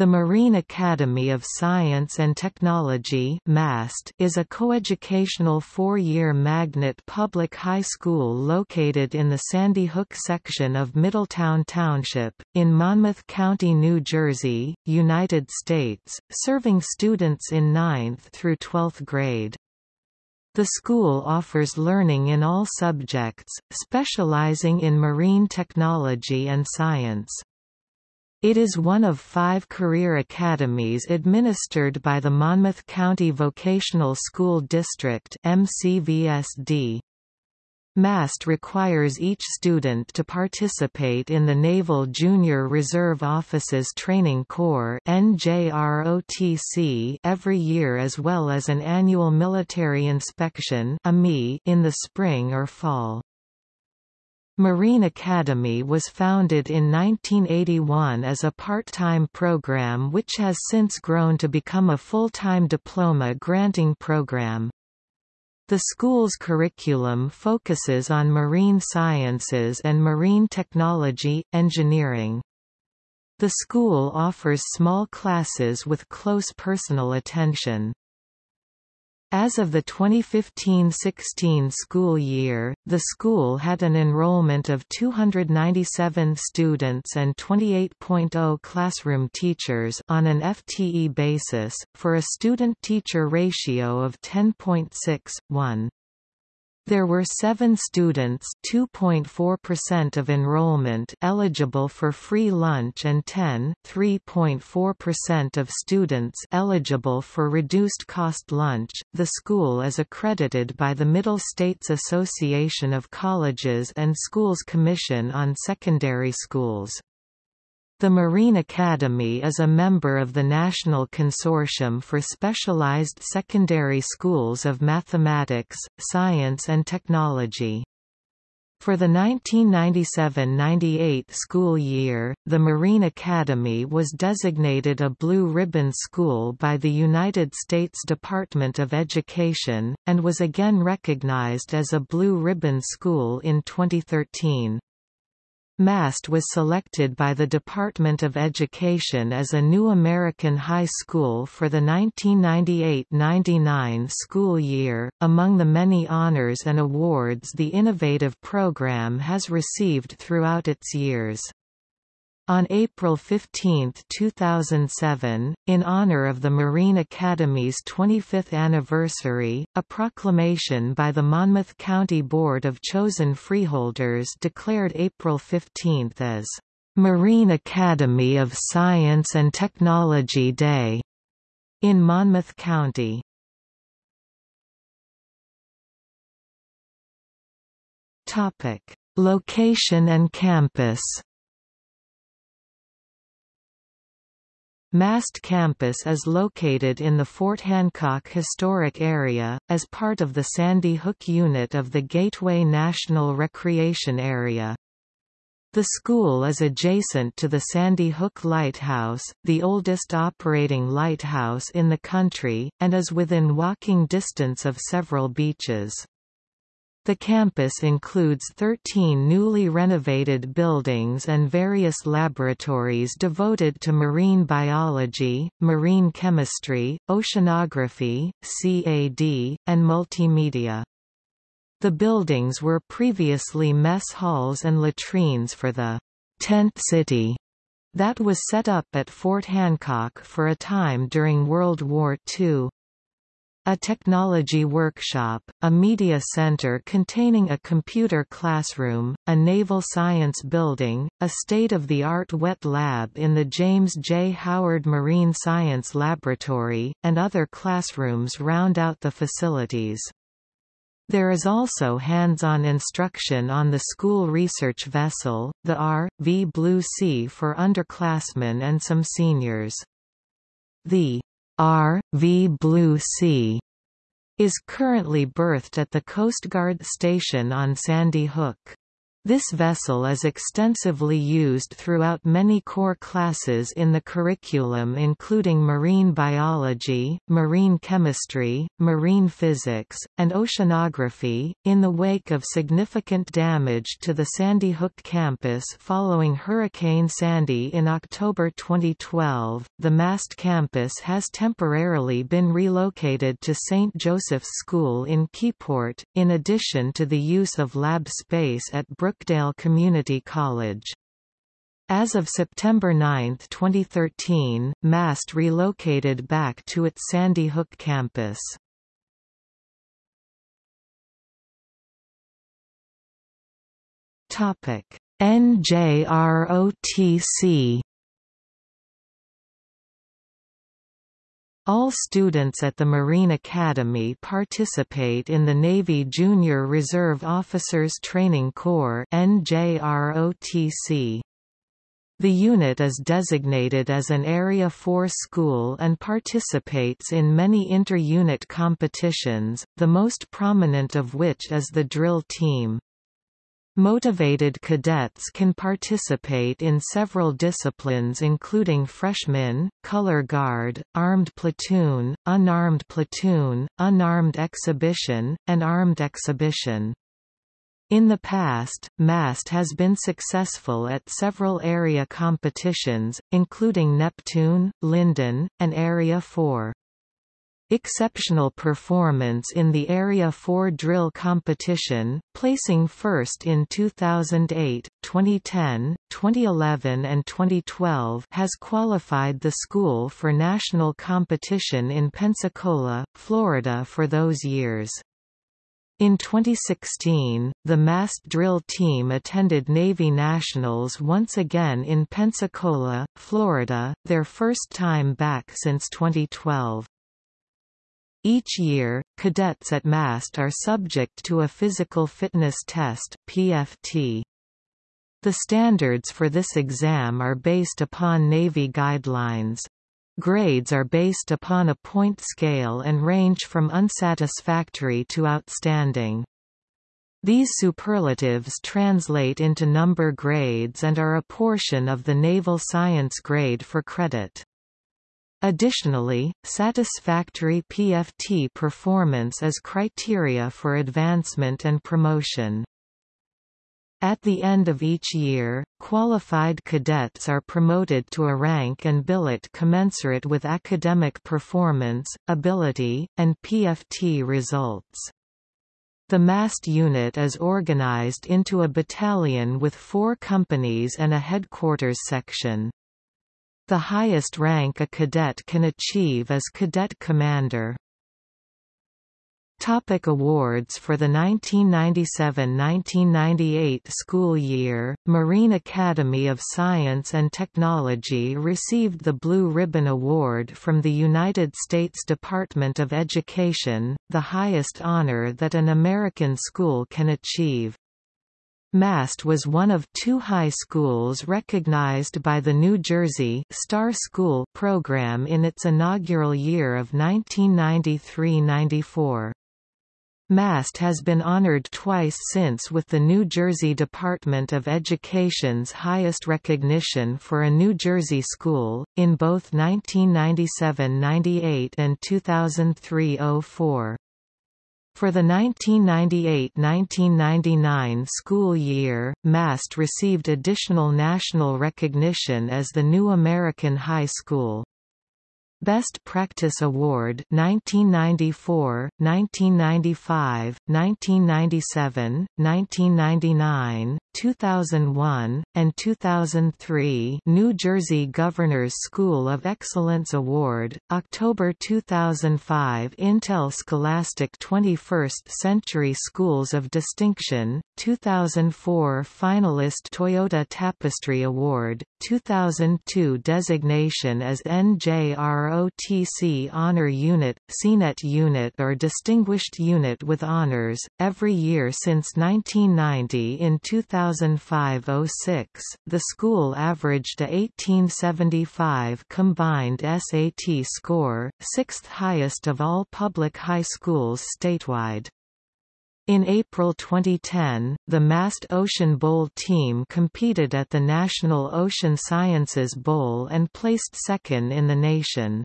The Marine Academy of Science and Technology MAST is a coeducational four-year magnet public high school located in the Sandy Hook section of Middletown Township, in Monmouth County, New Jersey, United States, serving students in 9th through 12th grade. The school offers learning in all subjects, specializing in marine technology and science. It is one of five career academies administered by the Monmouth County Vocational School District MCVSD. MAST requires each student to participate in the Naval Junior Reserve Officers Training Corps every year as well as an annual military inspection in the spring or fall. Marine Academy was founded in 1981 as a part-time program which has since grown to become a full-time diploma granting program. The school's curriculum focuses on marine sciences and marine technology, engineering. The school offers small classes with close personal attention. As of the 2015–16 school year, the school had an enrollment of 297 students and 28.0 classroom teachers on an FTE basis, for a student-teacher ratio of 10.6:1. There were seven students (2.4% of enrollment) eligible for free lunch and 10 (3.4% of students) eligible for reduced-cost lunch. The school is accredited by the Middle States Association of Colleges and Schools Commission on Secondary Schools. The Marine Academy is a member of the National Consortium for Specialized Secondary Schools of Mathematics, Science and Technology. For the 1997–98 school year, the Marine Academy was designated a Blue Ribbon School by the United States Department of Education, and was again recognized as a Blue Ribbon School in 2013. MAST was selected by the Department of Education as a new American high school for the 1998–99 school year. Among the many honors and awards the innovative program has received throughout its years. On April 15, 2007, in honor of the Marine Academy's 25th anniversary, a proclamation by the Monmouth County Board of Chosen Freeholders declared April 15 as Marine Academy of Science and Technology Day in Monmouth County. Topic: Location and campus. MAST campus is located in the Fort Hancock Historic Area, as part of the Sandy Hook unit of the Gateway National Recreation Area. The school is adjacent to the Sandy Hook Lighthouse, the oldest operating lighthouse in the country, and is within walking distance of several beaches. The campus includes 13 newly renovated buildings and various laboratories devoted to marine biology, marine chemistry, oceanography, CAD, and multimedia. The buildings were previously mess halls and latrines for the «tent city» that was set up at Fort Hancock for a time during World War II. A technology workshop, a media center containing a computer classroom, a naval science building, a state-of-the-art wet lab in the James J. Howard Marine Science Laboratory, and other classrooms round out the facilities. There is also hands-on instruction on the school research vessel, the R.V. Blue Sea for underclassmen and some seniors. The R.V. Blue Sea is currently berthed at the Coast Guard Station on Sandy Hook. This vessel is extensively used throughout many core classes in the curriculum including marine biology, marine chemistry, marine physics, and oceanography. In the wake of significant damage to the Sandy Hook campus following Hurricane Sandy in October 2012, the MAST campus has temporarily been relocated to St. Joseph's School in Keyport, in addition to the use of lab space at Brookdale Community College. As of September 9, 2013, MAST relocated back to its Sandy Hook campus. NJROTC All students at the Marine Academy participate in the Navy Junior Reserve Officers Training Corps NJROTC. The unit is designated as an Area 4 school and participates in many inter-unit competitions, the most prominent of which is the drill team. Motivated cadets can participate in several disciplines including freshman, color guard, armed platoon, unarmed platoon, unarmed exhibition, and armed exhibition. In the past, MAST has been successful at several area competitions, including Neptune, Linden, and Area 4. Exceptional performance in the Area 4 drill competition, placing first in 2008, 2010, 2011 and 2012 has qualified the school for national competition in Pensacola, Florida for those years. In 2016, the MAST drill team attended Navy Nationals once again in Pensacola, Florida, their first time back since 2012. Each year, cadets at MAST are subject to a physical fitness test PFT. The standards for this exam are based upon Navy guidelines. Grades are based upon a point scale and range from unsatisfactory to outstanding. These superlatives translate into number grades and are a portion of the Naval Science grade for credit. Additionally, satisfactory PFT performance is criteria for advancement and promotion. At the end of each year, qualified cadets are promoted to a rank and billet commensurate with academic performance, ability, and PFT results. The MAST unit is organized into a battalion with four companies and a headquarters section. The highest rank a cadet can achieve is cadet commander. Topic awards For the 1997–1998 school year, Marine Academy of Science and Technology received the Blue Ribbon Award from the United States Department of Education, the highest honor that an American school can achieve. Mast was one of two high schools recognized by the New Jersey Star School program in its inaugural year of 1993–94. Mast has been honored twice since with the New Jersey Department of Education's highest recognition for a New Jersey school, in both 1997–98 and 2003–04. For the 1998–1999 school year, MAST received additional national recognition as the New American High School. Best Practice Award 1994, 1995, 1997, 1999, 2001, and 2003 New Jersey Governor's School of Excellence Award, October 2005 Intel Scholastic 21st Century Schools of Distinction, 2004 finalist Toyota Tapestry Award, 2002 designation as NJROTC Honor Unit, CNET Unit or Distinguished Unit with Honors, every year since 1990 in 2005–06, the school averaged a 1875 combined SAT score, sixth highest of all public high schools statewide. In April 2010, the Mast Ocean Bowl team competed at the National Ocean Sciences Bowl and placed second in the nation.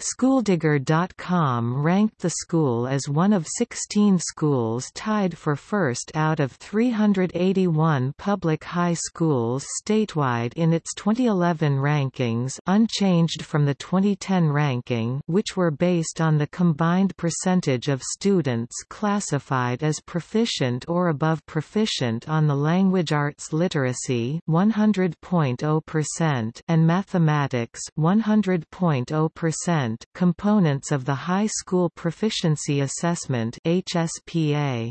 Schooldigger.com ranked the school as one of 16 schools tied for first out of 381 public high schools statewide in its 2011 rankings unchanged from the 2010 ranking which were based on the combined percentage of students classified as proficient or above proficient on the language arts literacy 100.0% and mathematics 100.0% components of the High School Proficiency Assessment HSPA.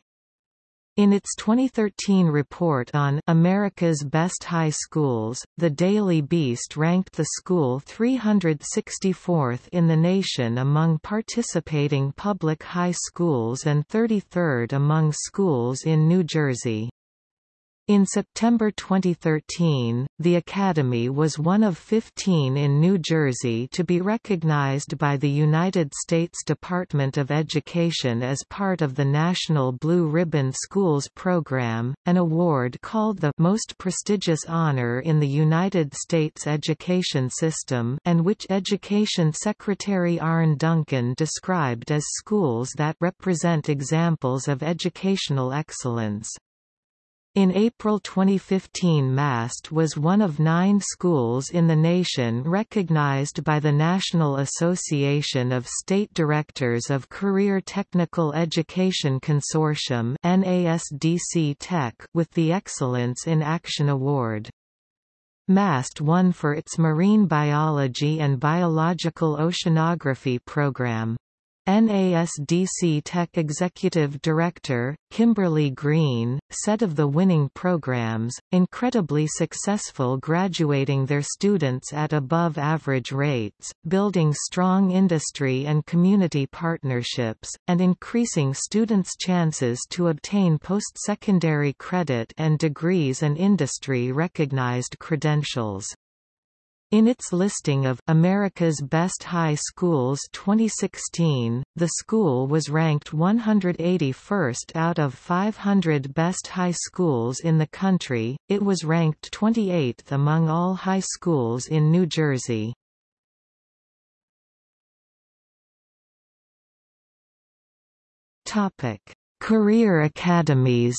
In its 2013 report on America's Best High Schools, the Daily Beast ranked the school 364th in the nation among participating public high schools and 33rd among schools in New Jersey. In September 2013, the Academy was one of 15 in New Jersey to be recognized by the United States Department of Education as part of the National Blue Ribbon Schools program, an award called the most prestigious honor in the United States education system and which Education Secretary Arne Duncan described as schools that represent examples of educational excellence. In April 2015 MAST was one of nine schools in the nation recognized by the National Association of State Directors of Career Technical Education Consortium NASDC Tech with the Excellence in Action Award. MAST won for its marine biology and biological oceanography program. NASDC Tech Executive Director, Kimberly Green, said of the winning programs, incredibly successful graduating their students at above average rates, building strong industry and community partnerships, and increasing students' chances to obtain post-secondary credit and degrees and industry-recognized credentials. In its listing of America's Best High Schools 2016, the school was ranked 181st out of 500 best high schools in the country. It was ranked 28th among all high schools in New Jersey. Topic: Career academies.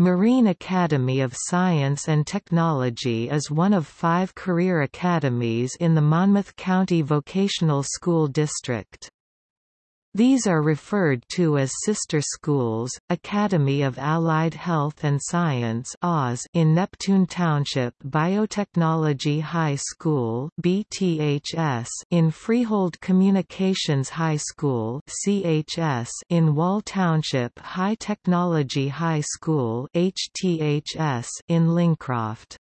Marine Academy of Science and Technology is one of five career academies in the Monmouth County Vocational School District. These are referred to as sister schools, Academy of Allied Health and Science in Neptune Township Biotechnology High School in Freehold Communications High School CHS in Wall Township High Technology High School in Lincroft.